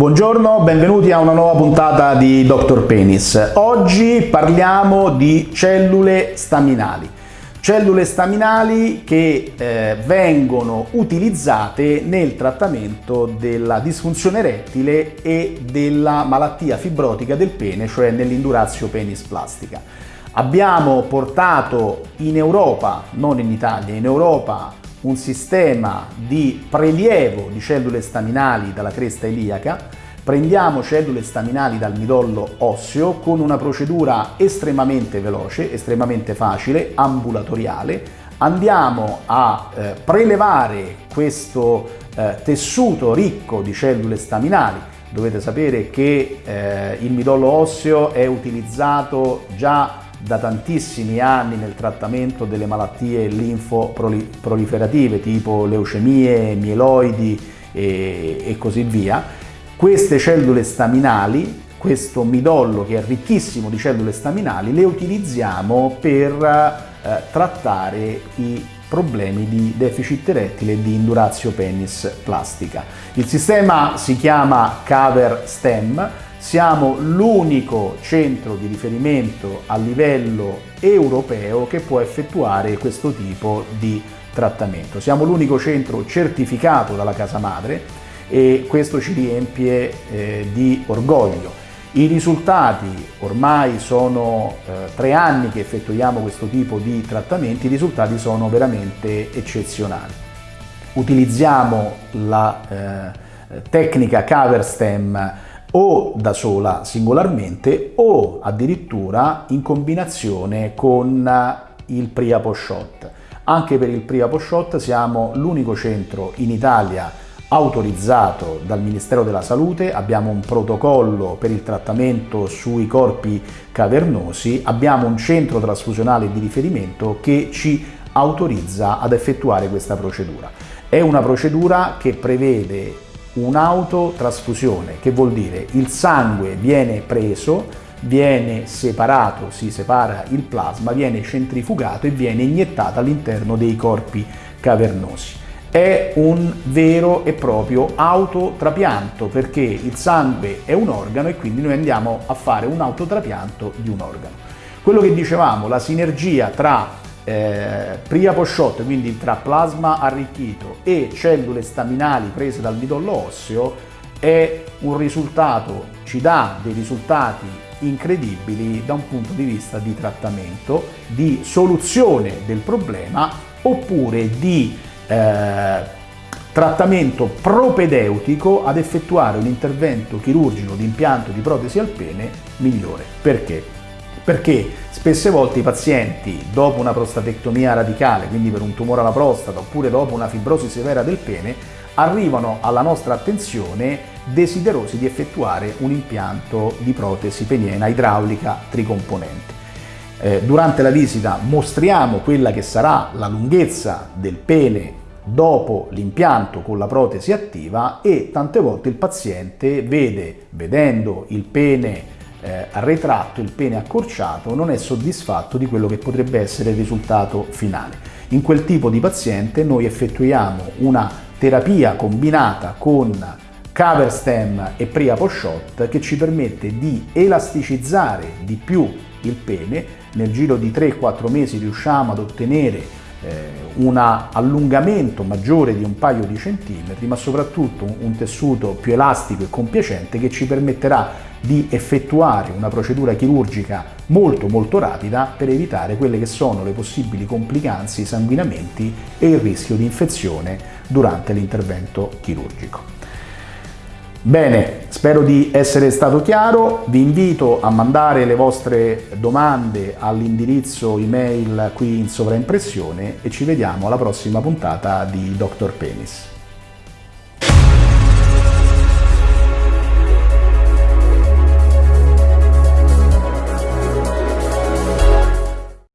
Buongiorno, benvenuti a una nuova puntata di Dr. Penis. Oggi parliamo di cellule staminali. Cellule staminali che eh, vengono utilizzate nel trattamento della disfunzione erettile e della malattia fibrotica del pene, cioè nell'indurazio penis plastica. Abbiamo portato in Europa, non in Italia, in Europa un sistema di prelievo di cellule staminali dalla cresta iliaca, prendiamo cellule staminali dal midollo osseo con una procedura estremamente veloce, estremamente facile, ambulatoriale, andiamo a eh, prelevare questo eh, tessuto ricco di cellule staminali. Dovete sapere che eh, il midollo osseo è utilizzato già da tantissimi anni nel trattamento delle malattie linfoproliferative tipo leucemie, mieloidi e, e così via. Queste cellule staminali, questo midollo che è ricchissimo di cellule staminali, le utilizziamo per eh, trattare i problemi di deficit erettile e di indurazio penis plastica. Il sistema si chiama Cover Stem, siamo l'unico centro di riferimento a livello europeo che può effettuare questo tipo di trattamento. Siamo l'unico centro certificato dalla casa madre e questo ci riempie eh, di orgoglio. I risultati, ormai sono eh, tre anni che effettuiamo questo tipo di trattamenti, i risultati sono veramente eccezionali. Utilizziamo la eh, tecnica cover stem o da sola singolarmente o addirittura in combinazione con il Priapo Shot. Anche per il Priapo Shot siamo l'unico centro in Italia autorizzato dal Ministero della Salute, abbiamo un protocollo per il trattamento sui corpi cavernosi, abbiamo un centro trasfusionale di riferimento che ci autorizza ad effettuare questa procedura. È una procedura che prevede un'autotrasfusione, che vuol dire il sangue viene preso, viene separato, si separa il plasma, viene centrifugato e viene iniettato all'interno dei corpi cavernosi. È un vero e proprio autotrapianto perché il sangue è un organo e quindi noi andiamo a fare un autotrapianto di un organo. Quello che dicevamo, la sinergia tra eh, Priapo quindi tra plasma arricchito e cellule staminali prese dal midollo osseo, è un risultato, ci dà dei risultati incredibili da un punto di vista di trattamento, di soluzione del problema oppure di eh, trattamento propedeutico ad effettuare un intervento chirurgico di impianto di protesi al pene migliore. Perché? Perché spesse volte i pazienti dopo una prostatectomia radicale, quindi per un tumore alla prostata oppure dopo una fibrosi severa del pene, arrivano alla nostra attenzione desiderosi di effettuare un impianto di protesi peniena idraulica tricomponente. Eh, durante la visita mostriamo quella che sarà la lunghezza del pene dopo l'impianto con la protesi attiva e tante volte il paziente vede, vedendo il pene eh, ritratto, il pene accorciato, non è soddisfatto di quello che potrebbe essere il risultato finale. In quel tipo di paziente noi effettuiamo una terapia combinata con cover stem e priapo shot che ci permette di elasticizzare di più il pene, nel giro di 3-4 mesi riusciamo ad ottenere un allungamento maggiore di un paio di centimetri, ma soprattutto un tessuto più elastico e compiacente che ci permetterà di effettuare una procedura chirurgica molto molto rapida per evitare quelle che sono le possibili complicanze, i sanguinamenti e il rischio di infezione durante l'intervento chirurgico. Bene, spero di essere stato chiaro, vi invito a mandare le vostre domande all'indirizzo email qui in sovraimpressione e ci vediamo alla prossima puntata di Dr. Penis.